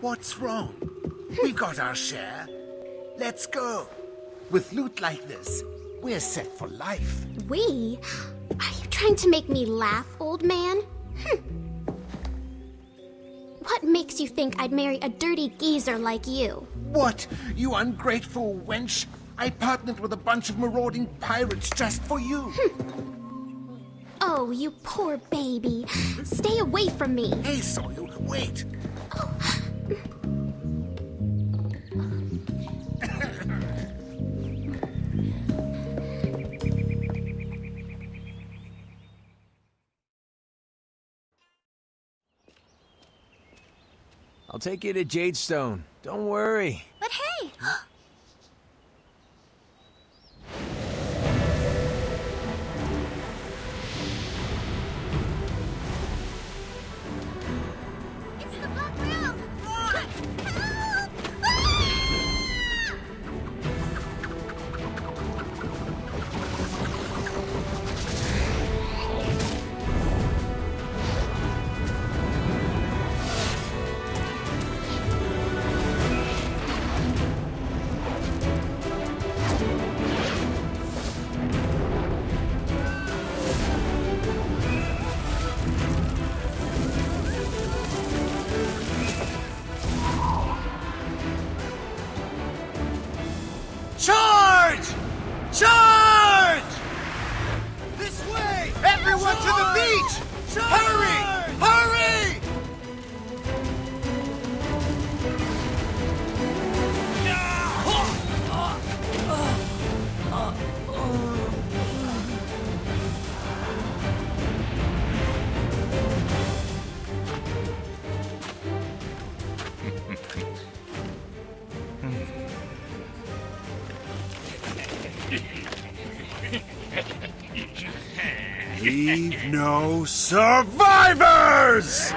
What's wrong? we got our share. Let's go. With loot like this, we're set for life. We? Are you trying to make me laugh, old man? Hm. What makes you think I'd marry a dirty geezer like you? What? You ungrateful wench? I partnered with a bunch of marauding pirates just for you. Hmm. Oh, you poor baby. Stay away from me. Hey, Soyoo, wait. I'll take you to Jadestone. Don't worry. But hey! Leave no survivors!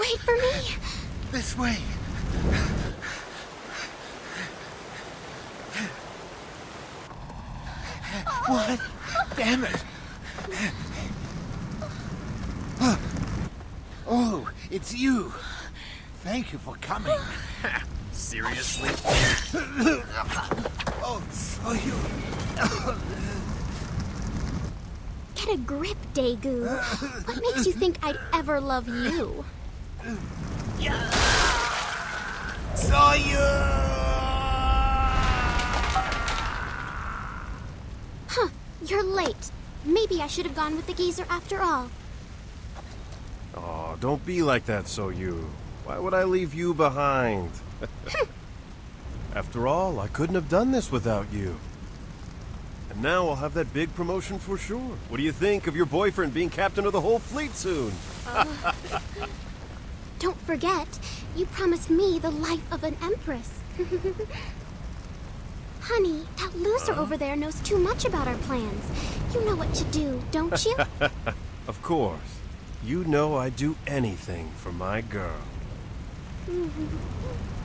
Wait for me! This way. What? Damn it. Oh, it's you. Thank you for coming. Seriously? Oh, so you. Get a grip, Daegu. What makes you think I'd ever love you? Saw you! Huh, you're late. Maybe I should have gone with the geezer after all. Oh, don't be like that, Soyoo. Why would I leave you behind? After all, I couldn't have done this without you. And now I'll have that big promotion for sure. What do you think of your boyfriend being captain of the whole fleet soon? Uh, Don't forget, you promised me the life of an empress. Honey, that loser uh-huh. over there knows too much about our plans. You know what to do, don't you? Of course. You know I'd do anything for my girl.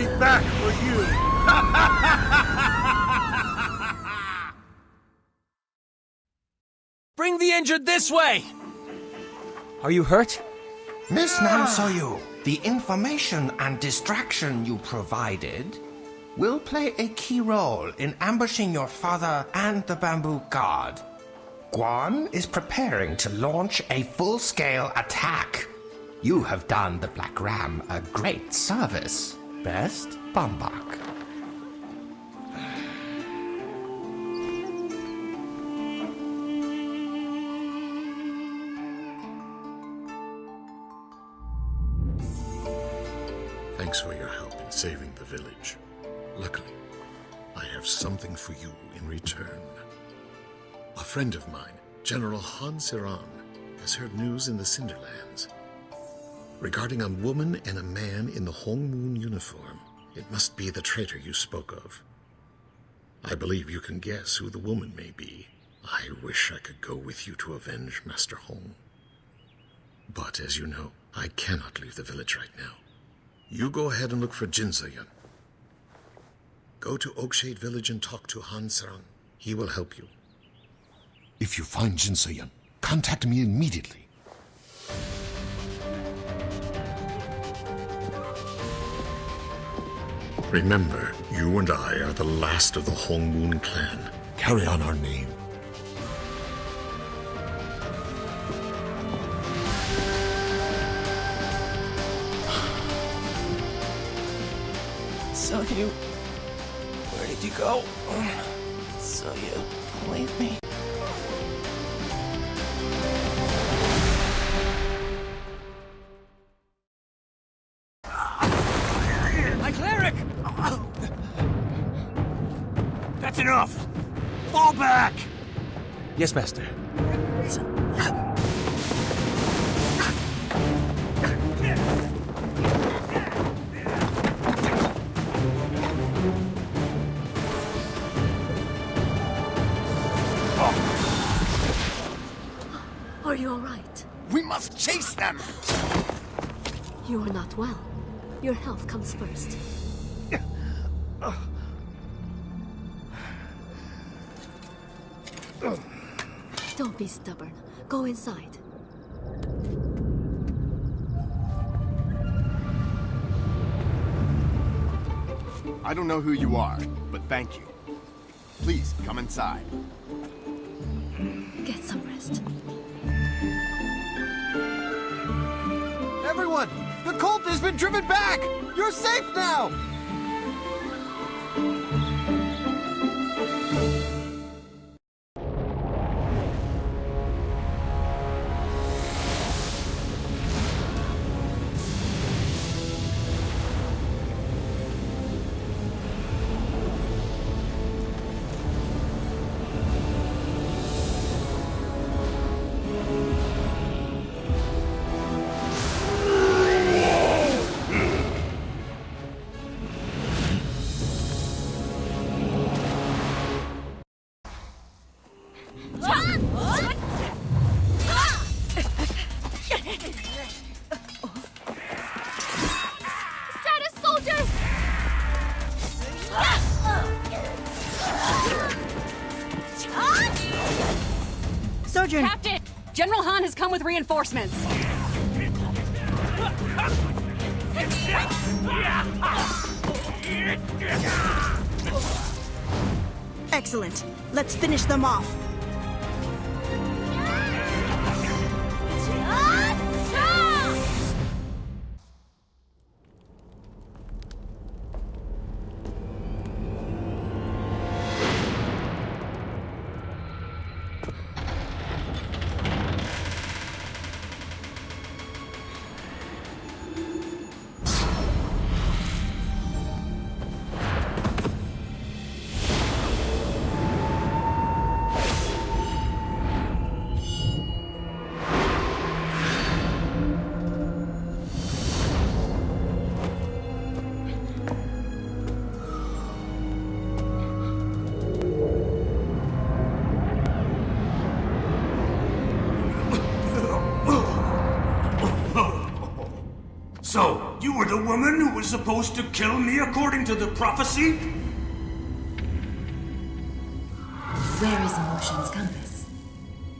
be back for you. Bring the injured this way! Are you hurt? Miss Nam Soyoo, the information and distraction you provided will play a key role in ambushing your father and the bamboo guard. Guan is preparing to launch a full-scale attack. You have done the Black Ram a great service. Best, Bambak. Thanks for your help in saving the village. Luckily, I have something for you in return. A friend of mine, General Han Siran, has heard news in the Cinderlands regarding a woman and a man in the Hong Moon uniform. It must be the traitor you spoke of. I believe you can guess who the woman may be. I wish I could go with you to avenge Master Hong. But as you know, I cannot leave the village right now. You go ahead and look for Jin Soyun. Go to Oakshade Village and talk to Han Sarang. He will help you. If you find Jin Soyun, contact me immediately. Remember, you and I are the last of the Hong Moon clan. Carry on our name. So you... Where did you go? So you believe me? Yes, Master. Are you all right? We must chase them! You are not well. Your health comes first. Go inside. I don't know who you are, but thank you. Please, come inside. Get some rest. Everyone! The cult has been driven back! You're safe now! Captain! General Han has come with reinforcements. excellent. Let's finish them off. Were the woman who was supposed to kill me according to the prophecy? Where is Mushin's compass?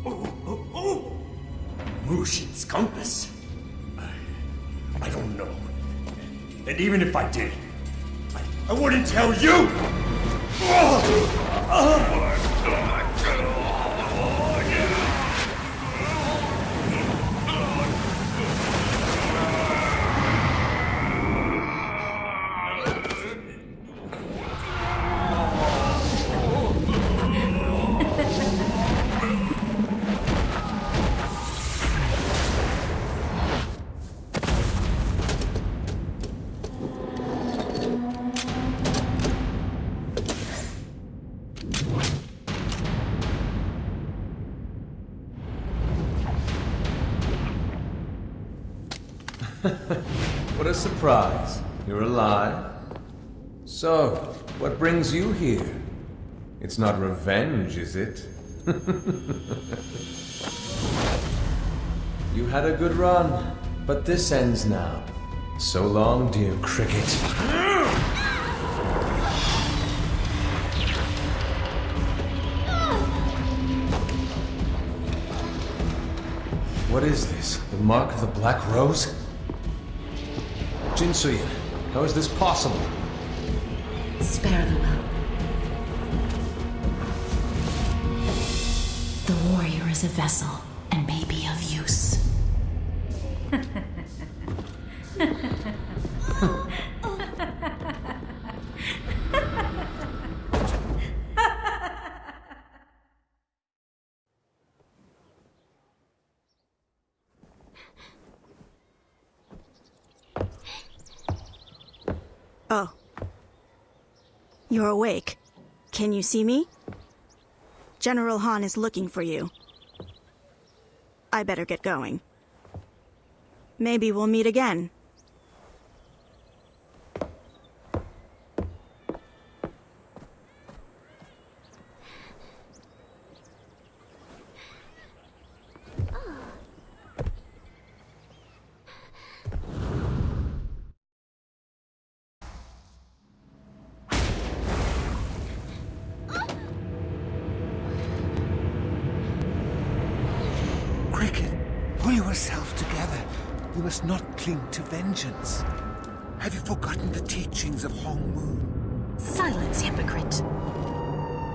Oh, oh, oh! Mushin's compass? I, I don't know. And even if I did, I, I wouldn't tell you! Oh! Oh! what a surprise. You're alive. So, what brings you here? It's not revenge, is it? you had a good run, but this ends now. So long, dear Cricket. What is this? The mark of the Black Rose? Jinsoyun, how is this possible? Spare the well. The warrior is a vessel and may be of use. Oh. You're awake. Can you see me? General Han is looking for you. I better get going. Maybe we'll meet again. Cricket, pull yourself together. You must not cling to vengeance. Have you forgotten the teachings of Hong Moon? Silence, hypocrite.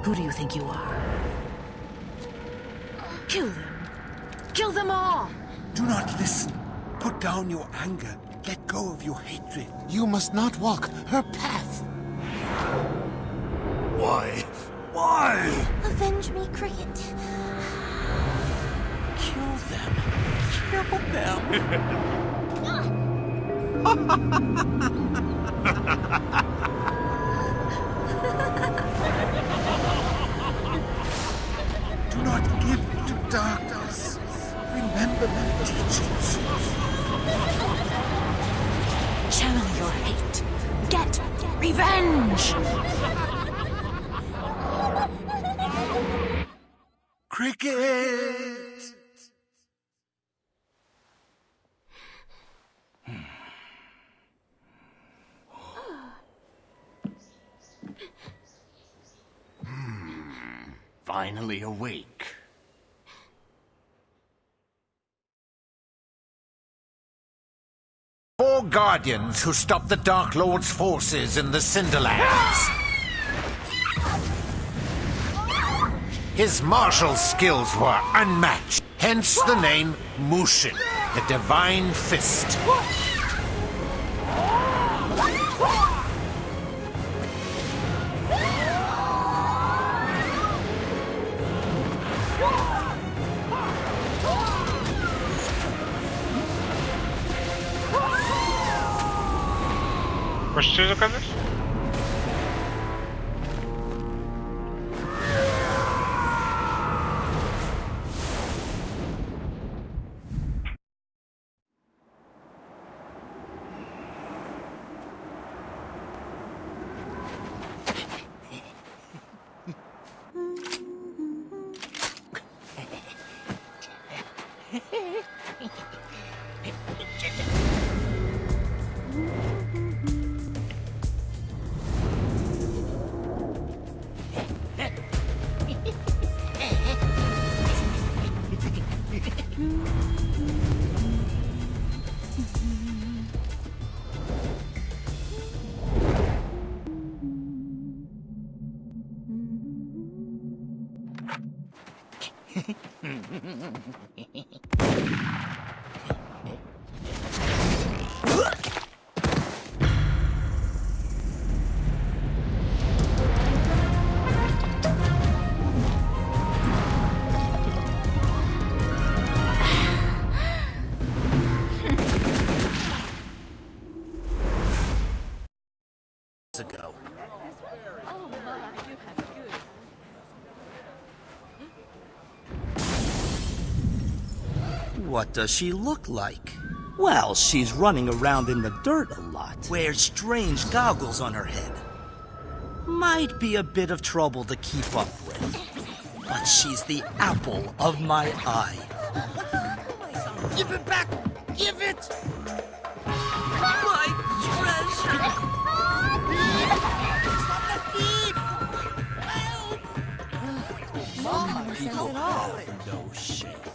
Who do you think you are? Kill them. Kill them all! Do not listen. Put down your anger. Let go of your hatred. You must not walk her path. Why? Why? Avenge me, Cricket. Kill them. Kill them. Finally awake. Four guardians who stopped the Dark Lord's forces in the Cinderlands. His martial skills were unmatched, hence the name Mushin, the Divine Fist. Ago. What does she look like? Well, she's running around in the dirt a lot. Wears strange goggles on her head. Might be a bit of trouble to keep up with. But she's the apple of my eye. Give it back! Give it! My treasure! Some people have no shame.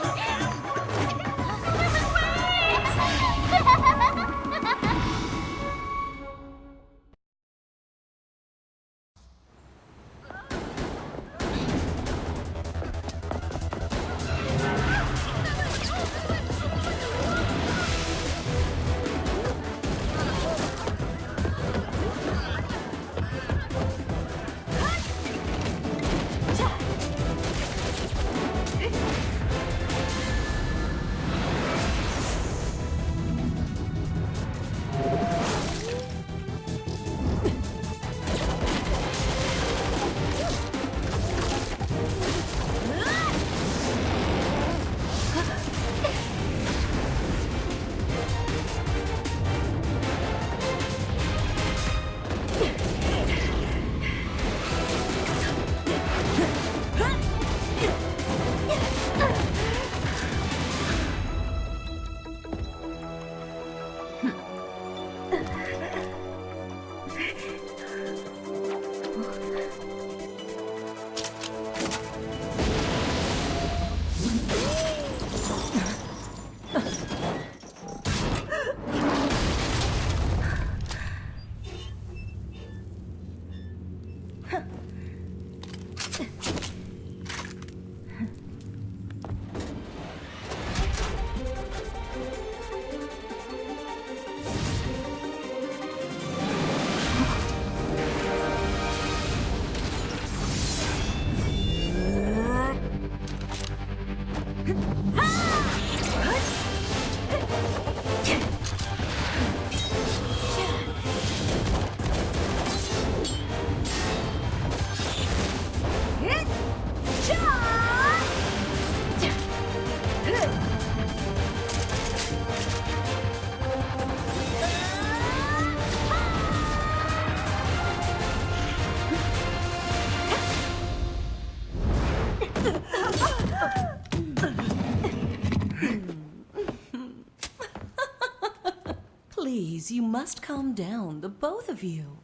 both of you.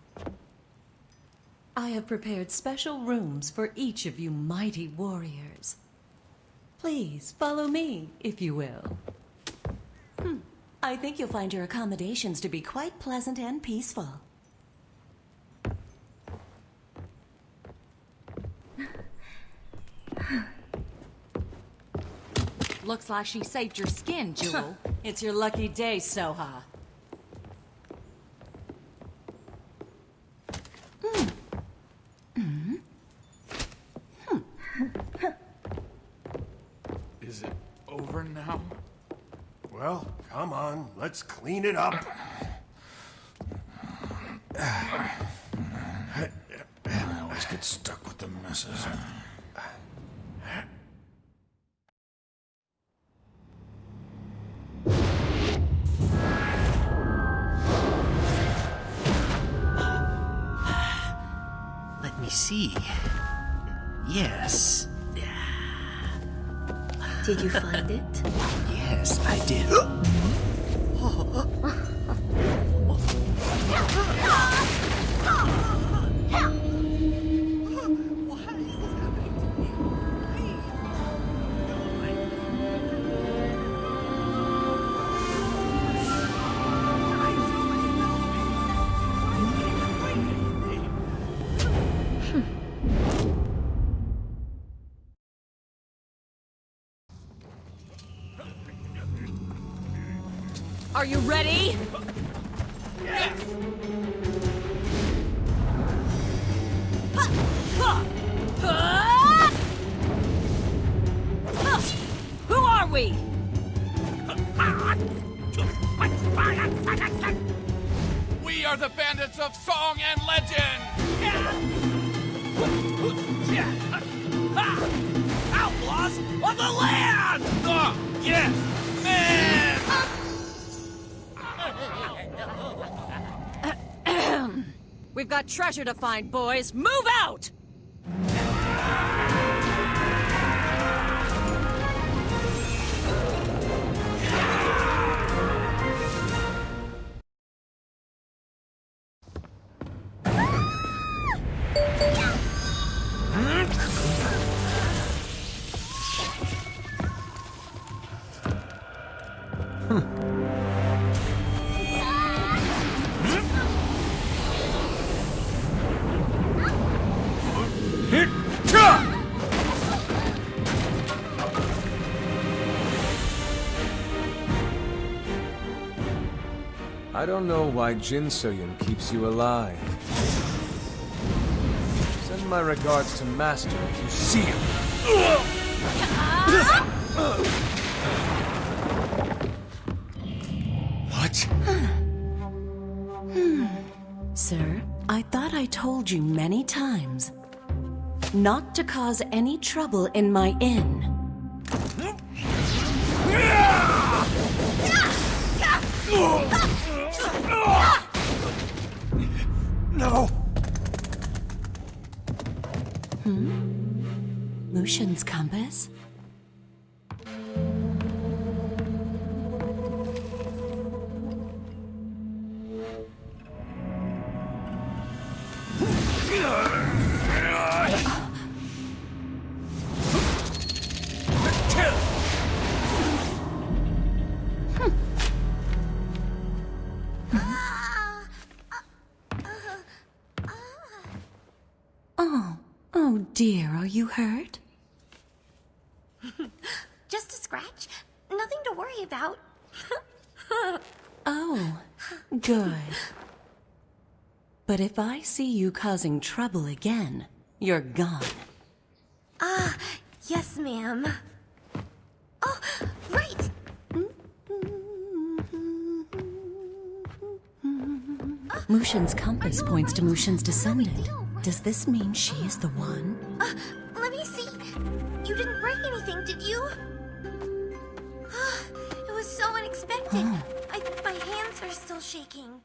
I have prepared special rooms for each of you mighty warriors. Please, follow me, if you will. Hmm. I think you'll find your accommodations to be quite pleasant and peaceful. Looks like she saved your skin, Jewel. it's your lucky day, Soha. Is it over now? Well, come on, let's clean it up. I always get stuck with the messes. Let me see. Yes. Did you find it? Yes, I did. Are Who are we? We are the bandits of song and legend! Outlaws of the land! Uh, yes, man! We've got treasure to find, boys. Move out! Don't know why Jin Soyun keeps you alive. Send my regards to Master if you see him. What? Hmm. Sir, I thought I told you many times not to cause any trouble in my inn. No! Hmm? Mushin's compass? Dear, are you hurt? Just a scratch. Nothing to worry about. Oh, good. But if I see you causing trouble again, you're gone. Ah, yes, ma'am. Oh, right! Mushin's compass points to Mushin's descendant. Does this mean she is the one? Uh, let me see. You didn't break anything, did you? it was so unexpected. I, my hands are still shaking.